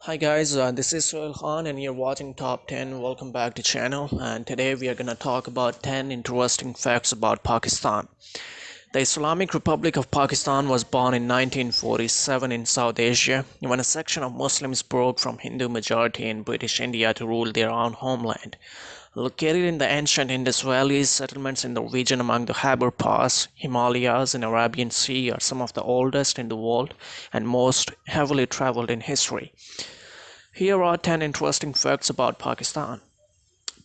Hi guys, uh, this is Sohail Khan and you're watching Top 10. Welcome back to channel and today we are to talk about 10 interesting facts about Pakistan. The Islamic Republic of Pakistan was born in 1947 in South Asia when a section of Muslims broke from Hindu majority in British India to rule their own homeland. Located in the ancient Indus Valley, settlements in the region among the Khyber Pass, Himalayas, and Arabian Sea are some of the oldest in the world and most heavily traveled in history. Here are 10 interesting facts about Pakistan.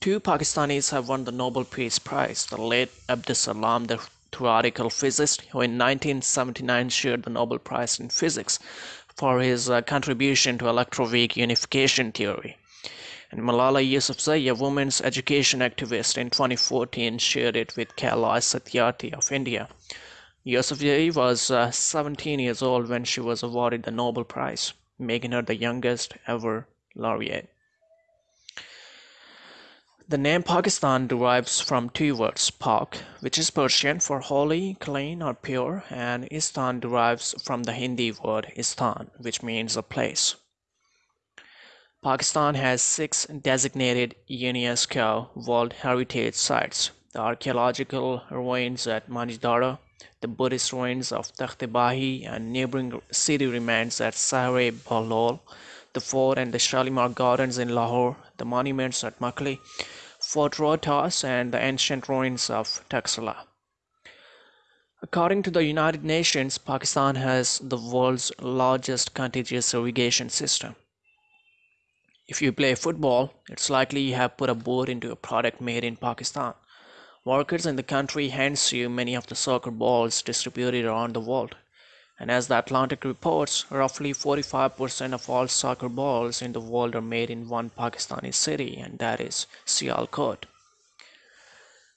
Two Pakistanis have won the Nobel Peace Prize. The late Abdus Salam, the theoretical physicist, who in 1979 shared the Nobel Prize in Physics for his uh, contribution to electroweak unification theory and Malala Yousafzai, a women's education activist, in 2014 shared it with Kailash Satyarthi of India. Yousafzai was uh, 17 years old when she was awarded the Nobel Prize, making her the youngest ever laureate. The name Pakistan derives from two words, Pak, which is Persian for holy, clean, or pure, and Istan derives from the Hindi word Istan, which means a place. Pakistan has six designated UNESCO World Heritage Sites: the archaeological ruins at Mohenjo-daro, the Buddhist ruins of Takht-e and neighboring city remains at Sahre Bahlol, the fort and the Shalimar Gardens in Lahore, the monuments at Makli, Fort Rohtas, and the ancient ruins of Taxila. According to the United Nations, Pakistan has the world's largest contiguous irrigation system. If you play football, it's likely you have put a boot into a product made in Pakistan. Workers in the country hands you many of the soccer balls distributed around the world. And as the Atlantic reports, roughly 45% of all soccer balls in the world are made in one Pakistani city, and that is Sialkot.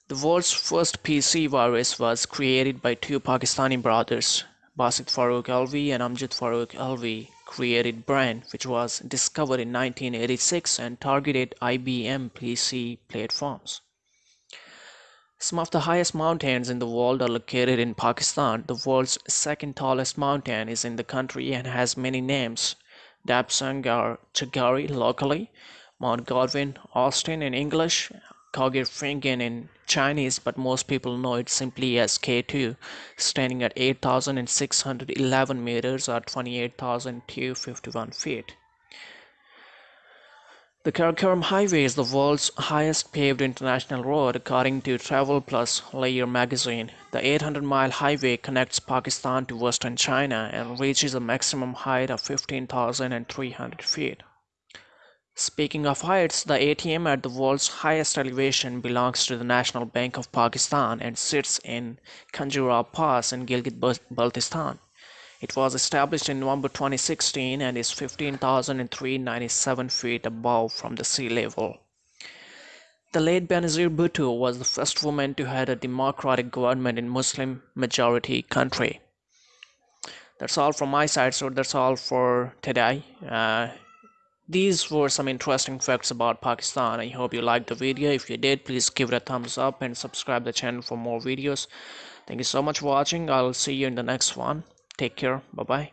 The world's first PC virus was created by two Pakistani brothers, Basit Farooq Alvi and Amjad Farooq Alvi created Brain, which was discovered in 1986 and targeted IBM PC platforms. Some of the highest mountains in the world are located in Pakistan. The world's second tallest mountain is in the country and has many names. Dapsang or Chogori locally, Mount Godwin, Austen in English, Kaohsiung in Chinese, but most people know it simply as K2, standing at 8,611 meters or 28,251 feet. The Karakoram Highway is the world's highest paved international road according to Travel Plus Leisure magazine. The 800-mile highway connects Pakistan to western China and reaches a maximum height of 15,300 feet. Speaking of heights, the ATM at the world's highest elevation belongs to the National Bank of Pakistan and sits in Khunjerab Pass in Gilgit-Baltistan. It was established in November 2016 and is 15,397 feet above from the sea level. The late Benazir Bhutto was the first woman to head a democratic government in Muslim majority country. That's all from my side, so that's all for today. Uh, these were some interesting facts about Pakistan. I hope you liked the video. If you did, please give it a thumbs up and subscribe the channel for more videos. Thank you so much for watching. I'll see you in the next one. Take care. Bye-bye.